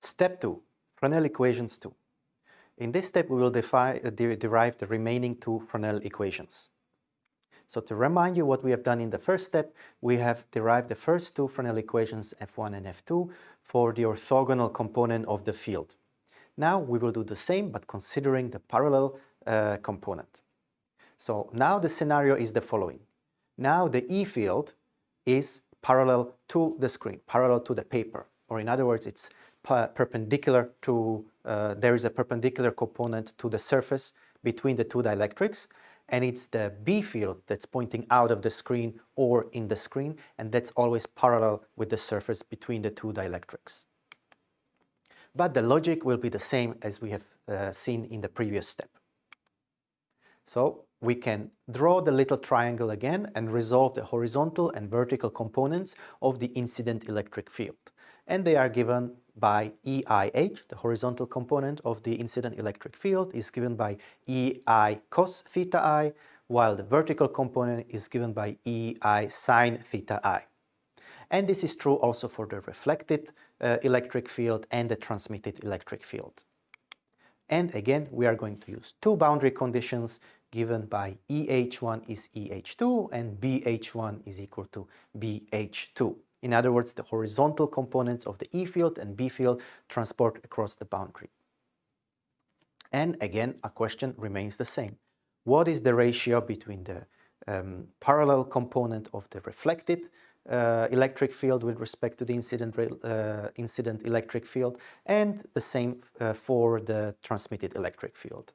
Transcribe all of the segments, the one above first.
Step 2. Fresnel equations 2. In this step, we will uh, de derive the remaining two Fresnel equations. So to remind you what we have done in the first step, we have derived the first two Fresnel equations F1 and F2 for the orthogonal component of the field. Now we will do the same, but considering the parallel uh, component. So now the scenario is the following. Now the E field is parallel to the screen, parallel to the paper, or in other words, it's perpendicular to, uh, there is a perpendicular component to the surface between the two dielectrics and it's the B field that's pointing out of the screen or in the screen and that's always parallel with the surface between the two dielectrics. But the logic will be the same as we have uh, seen in the previous step. So we can draw the little triangle again and resolve the horizontal and vertical components of the incident electric field. And they are given by EIH, the horizontal component of the incident electric field is given by EI cos theta i, while the vertical component is given by EI sine theta i. And this is true also for the reflected uh, electric field and the transmitted electric field. And again, we are going to use two boundary conditions given by EH1 is EH2 and BH1 is equal to BH2. In other words, the horizontal components of the E field and B field transport across the boundary. And again, a question remains the same. What is the ratio between the um, parallel component of the reflected uh, electric field with respect to the incident, uh, incident electric field and the same uh, for the transmitted electric field.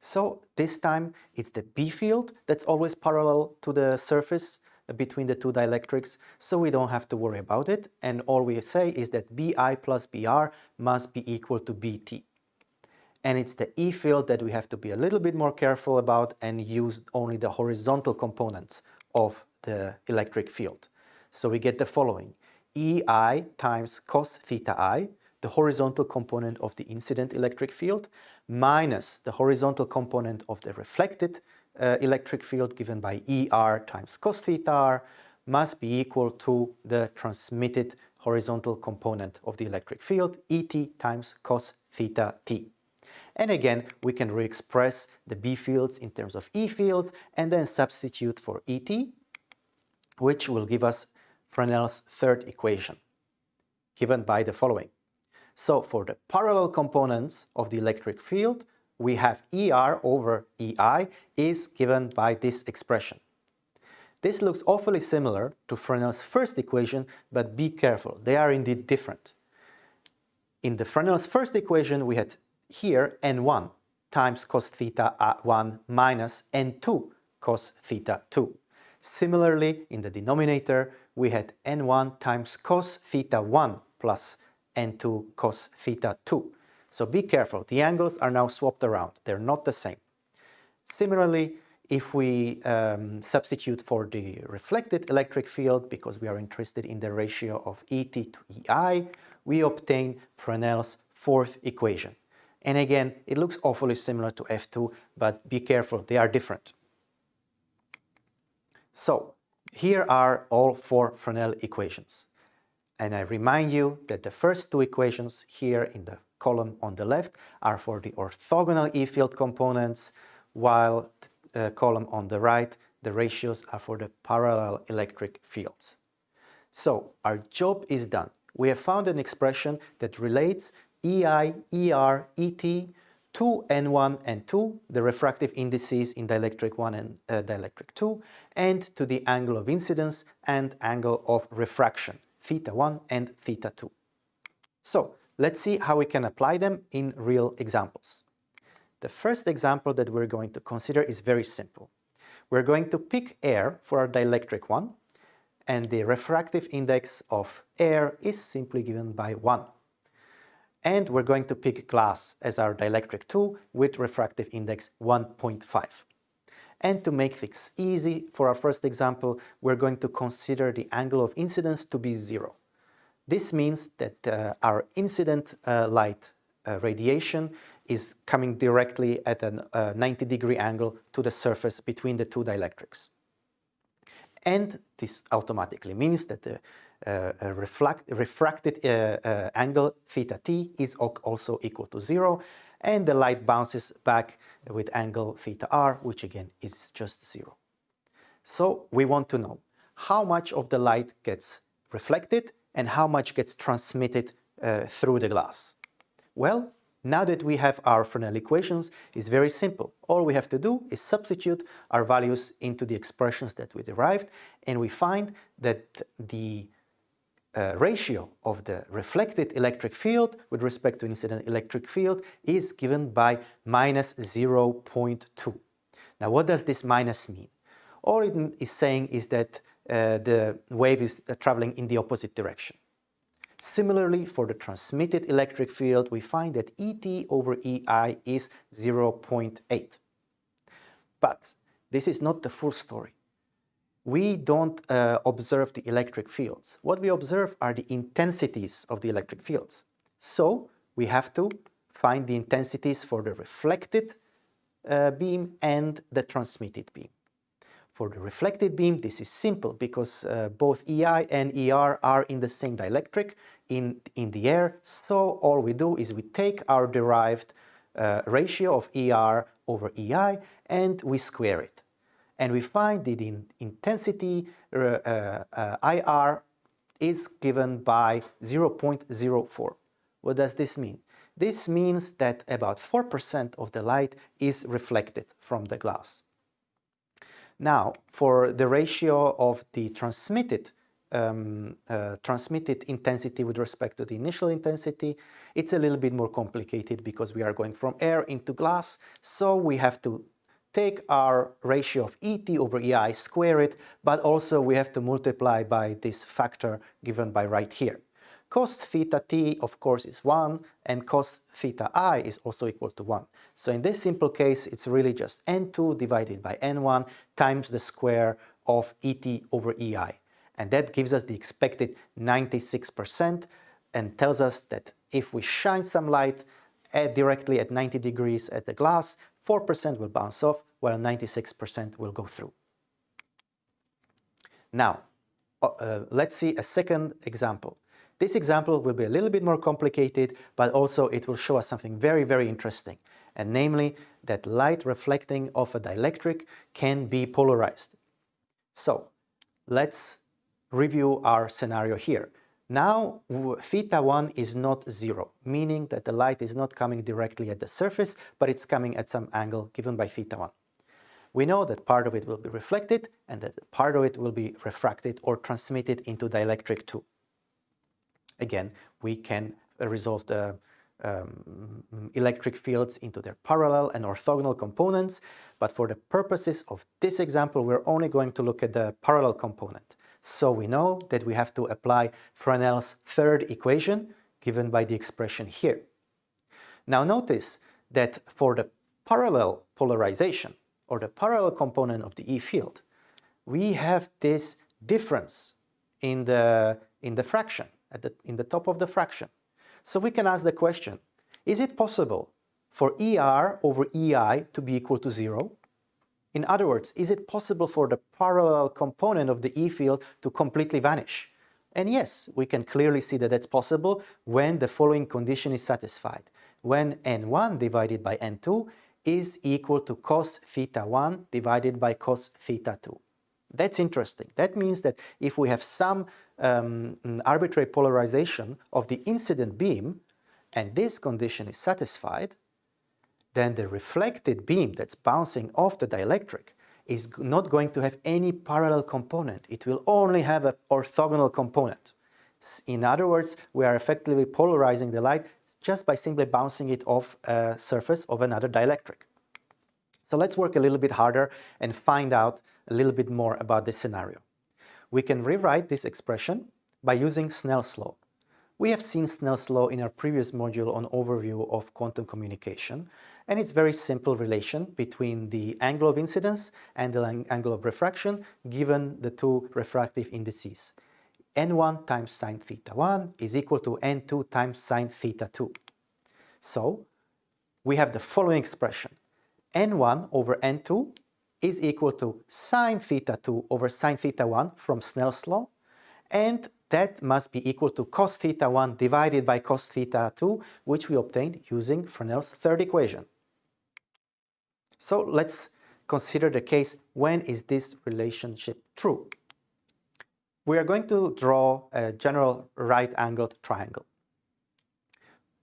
So this time it's the B field that's always parallel to the surface between the two dielectrics, so we don't have to worry about it. And all we say is that Bi plus Br must be equal to Bt. And it's the E field that we have to be a little bit more careful about and use only the horizontal components of the electric field. So we get the following. Ei times cos theta i, the horizontal component of the incident electric field, minus the horizontal component of the reflected uh, electric field given by ER times cos theta r must be equal to the transmitted horizontal component of the electric field, ET times cos theta t. And again, we can re-express the B fields in terms of E fields and then substitute for ET, which will give us Fresnel's third equation, given by the following. So for the parallel components of the electric field, we have ER over EI is given by this expression. This looks awfully similar to Fresnel's first equation, but be careful, they are indeed different. In the Fresnel's first equation, we had here n1 times cos theta 1 minus n2 cos theta 2. Similarly, in the denominator, we had n1 times cos theta 1 plus n2 cos theta 2. So be careful, the angles are now swapped around, they're not the same. Similarly, if we um, substitute for the reflected electric field, because we are interested in the ratio of ET to EI, we obtain Fresnel's fourth equation. And again, it looks awfully similar to F2, but be careful, they are different. So, here are all four Fresnel equations. And I remind you that the first two equations here in the column on the left are for the orthogonal E-field components, while the uh, column on the right, the ratios are for the parallel electric fields. So our job is done. We have found an expression that relates EI, ER, ET to N1 and 2, the refractive indices in dielectric 1 and uh, dielectric 2, and to the angle of incidence and angle of refraction, theta 1 and theta 2. So Let's see how we can apply them in real examples. The first example that we're going to consider is very simple. We're going to pick air for our dielectric one, and the refractive index of air is simply given by 1. And we're going to pick glass as our dielectric 2 with refractive index 1.5. And to make things easy for our first example, we're going to consider the angle of incidence to be 0. This means that uh, our incident uh, light uh, radiation is coming directly at a uh, 90 degree angle to the surface between the two dielectrics. And this automatically means that the uh, reflect, refracted uh, angle theta t is also equal to zero and the light bounces back with angle theta r which again is just zero. So we want to know how much of the light gets reflected and how much gets transmitted uh, through the glass. Well, now that we have our Fresnel equations, it's very simple. All we have to do is substitute our values into the expressions that we derived and we find that the uh, ratio of the reflected electric field with respect to incident electric field is given by minus 0.2. Now what does this minus mean? All it is saying is that uh, the wave is uh, traveling in the opposite direction. Similarly, for the transmitted electric field, we find that ET over EI is 0.8. But this is not the full story. We don't uh, observe the electric fields. What we observe are the intensities of the electric fields. So we have to find the intensities for the reflected uh, beam and the transmitted beam. For the reflected beam, this is simple because uh, both EI and ER are in the same dielectric in, in the air. So all we do is we take our derived uh, ratio of ER over EI and we square it. And we find that the intensity uh, uh IR is given by 0.04. What does this mean? This means that about 4% of the light is reflected from the glass. Now, for the ratio of the transmitted um, uh, transmitted intensity with respect to the initial intensity, it's a little bit more complicated because we are going from air into glass, so we have to take our ratio of ET over EI, square it, but also we have to multiply by this factor given by right here. Cos theta t, of course, is 1, and cos theta i is also equal to 1. So in this simple case, it's really just n2 divided by n1 times the square of et over ei. And that gives us the expected 96% and tells us that if we shine some light at directly at 90 degrees at the glass, 4% will bounce off, while 96% will go through. Now, uh, uh let's see a second example. This example will be a little bit more complicated, but also it will show us something very, very interesting, and namely that light reflecting off a dielectric can be polarized. So let's review our scenario here. Now theta 1 is not zero, meaning that the light is not coming directly at the surface, but it's coming at some angle given by theta 1. We know that part of it will be reflected and that part of it will be refracted or transmitted into dielectric 2 again, we can resolve the um, electric fields into their parallel and orthogonal components, but for the purposes of this example, we're only going to look at the parallel component. So we know that we have to apply Fresnel's third equation given by the expression here. Now notice that for the parallel polarization or the parallel component of the E field, we have this difference in the, in the fraction the, in the top of the fraction. So we can ask the question, is it possible for ER over EI to be equal to zero? In other words, is it possible for the parallel component of the E field to completely vanish? And yes, we can clearly see that that's possible when the following condition is satisfied. When n1 divided by n2 is equal to cos theta 1 divided by cos theta 2. That's interesting. That means that if we have some um, arbitrary polarization of the incident beam and this condition is satisfied, then the reflected beam that's bouncing off the dielectric is not going to have any parallel component. It will only have an orthogonal component. In other words, we are effectively polarizing the light just by simply bouncing it off a surface of another dielectric. So let's work a little bit harder and find out a little bit more about this scenario. We can rewrite this expression by using Snell's law. We have seen Snell's law in our previous module on overview of quantum communication, and it's very simple relation between the angle of incidence and the angle of refraction given the two refractive indices. n1 times sine theta 1 is equal to n2 times sine theta 2. So, we have the following expression. n1 over n2 is equal to sine theta 2 over sine theta 1 from Snell's law and that must be equal to cos theta 1 divided by cos theta 2, which we obtained using Fresnel's third equation. So let's consider the case when is this relationship true. We are going to draw a general right-angled triangle.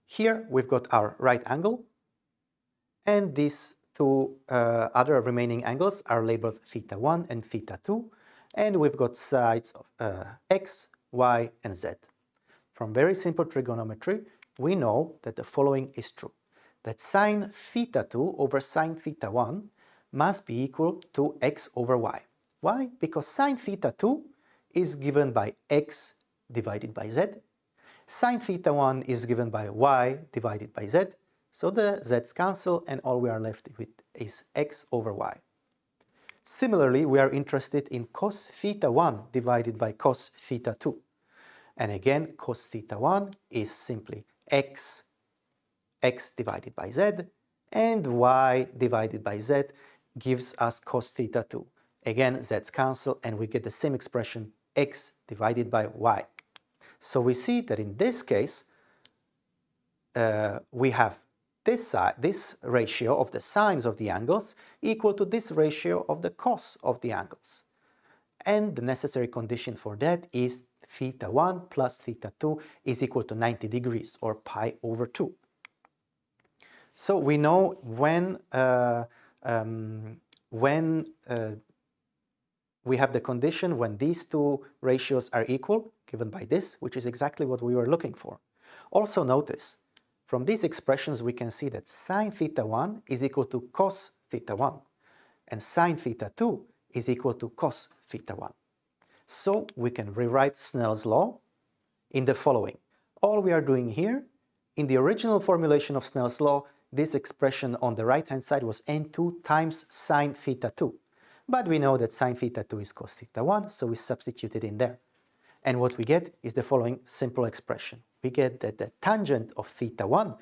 Here we've got our right angle and these two uh, other remaining angles are labeled theta 1 and theta 2 and we've got sides of uh, x, y and z. From very simple trigonometry we know that the following is true that sine theta 2 over sine theta 1 must be equal to x over y. Why? Because sine theta 2 is given by x divided by z. Sine theta 1 is given by y divided by z. So the z's cancel and all we are left with is x over y. Similarly, we are interested in cos theta 1 divided by cos theta 2. And again, cos theta 1 is simply x, x divided by z, and y divided by z gives us cos theta 2. Again, z's cancel and we get the same expression x divided by y. So we see that in this case, uh, we have this, this ratio of the sines of the angles equal to this ratio of the cos of the angles. And the necessary condition for that is theta 1 plus theta 2 is equal to 90 degrees or pi over 2. So we know when, uh, um, when uh, we have the condition when these two ratios are equal, given by this, which is exactly what we were looking for. Also notice, from these expressions we can see that sine theta 1 is equal to cos theta 1, and sine theta 2 is equal to cos theta 1. So we can rewrite Snell's law in the following. All we are doing here, in the original formulation of Snell's law, this expression on the right-hand side was n2 times sine theta 2. But we know that sine theta 2 is cos theta 1, so we substitute it in there. And what we get is the following simple expression. We get that the tangent of theta 1,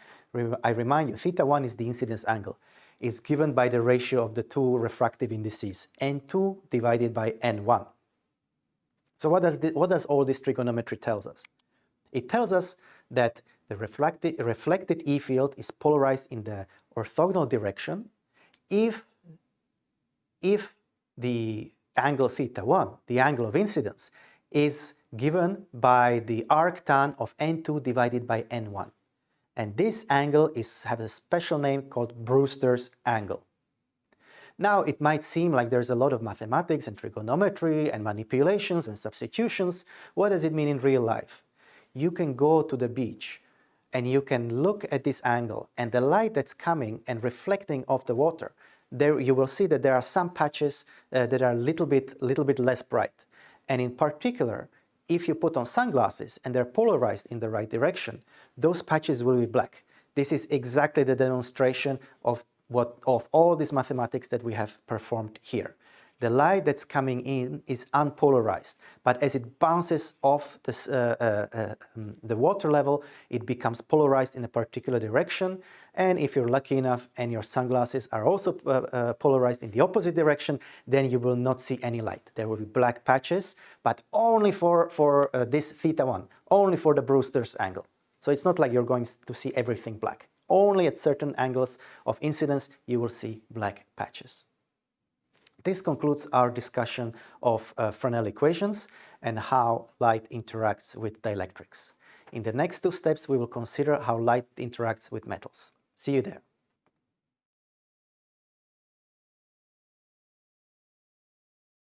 I remind you, theta 1 is the incidence angle, is given by the ratio of the two refractive indices, n2 divided by n1. So what does, what does all this trigonometry tells us? It tells us that the reflected, reflected E field is polarized in the orthogonal direction if, if the angle theta 1, the angle of incidence, is given by the arctan of n2 divided by n1. And this angle is, has a special name called Brewster's angle. Now, it might seem like there's a lot of mathematics and trigonometry and manipulations and substitutions. What does it mean in real life? You can go to the beach and you can look at this angle and the light that's coming and reflecting off the water, there you will see that there are some patches uh, that are a little bit, little bit less bright. And in particular, if you put on sunglasses and they're polarized in the right direction, those patches will be black. This is exactly the demonstration of what of all these mathematics that we have performed here. The light that's coming in is unpolarized, but as it bounces off uh, uh, uh, um, the water level, it becomes polarized in a particular direction. And if you're lucky enough and your sunglasses are also uh, uh, polarized in the opposite direction, then you will not see any light. There will be black patches, but only for, for uh, this theta 1, only for the Brewster's angle. So it's not like you're going to see everything black. Only at certain angles of incidence you will see black patches. This concludes our discussion of uh, Fresnel equations and how light interacts with dielectrics. In the next two steps we will consider how light interacts with metals. See you there.